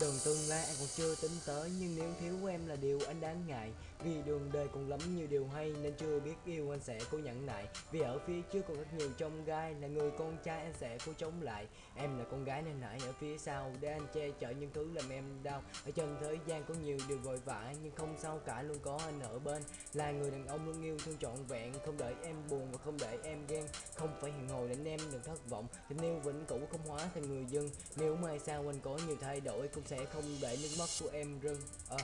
đường tương lai anh còn chưa tính tới, Nhưng nếu thiếu em là điều anh đáng ngại. Vì đường đời còn lắm nhiều điều hay, Nên chưa biết yêu anh sẽ cố nhẫn nại. Vì ở phía trước còn rất nhiều trong gai, Là người con trai anh sẽ cố chống lại. Em là con gái nên nãy ở phía sau Để anh che chở những thứ làm em đau. Ở trên thế gian có nhiều điều vội vã, Nhưng không sao cả, luôn có anh ở bên. Là người đàn ông luôn yêu thương trọn vẹn, Không để em buồn và không để em ghen. Không phải hẹn hò để em đừng thất vọng, Tình yêu vĩnh cửu không hóa thành người dân Nếu mai sau anh có nhiều thay đổi, Cũng sẽ không để nước mắt của em rơi. À,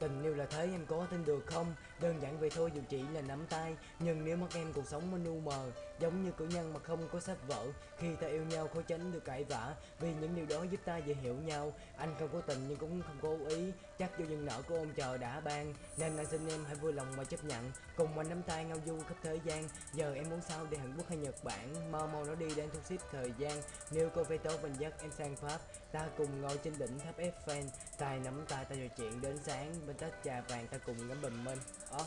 Tình yêu là thế, em có tin được không? Đơn giản vậy thôi, dù chỉ là nắm tay. Nhưng nếu mất em cuộc sống มัน u mờ, Giống như cử nhân mà không có sách vở, Khi ta yêu nhau khó tránh được cãi vã. Vì những điều đó giúp ta dễ hiểu nhau. Anh không có tình nhưng cũng không cố ý. Chắc do dừng nợ của ông chờ đã ban, Nên anh xin em hãy vui lòng mà chấp nhận. Cùng anh nắm tay ngao du khắp thế gian. Giờ em muốn sao đi Hàn Quốc hay Nhật Bản? Mau mau nó đi để thu xếp thời gian. Nếu cô phải tốt mình dắt em sang Pháp. Ta cùng ngồi trên đỉnh tháp Eiffel. Tay nắm tay, ta trò chuyện đến sáng bên tách trà vàng ta cùng ngắm bình minh. Đó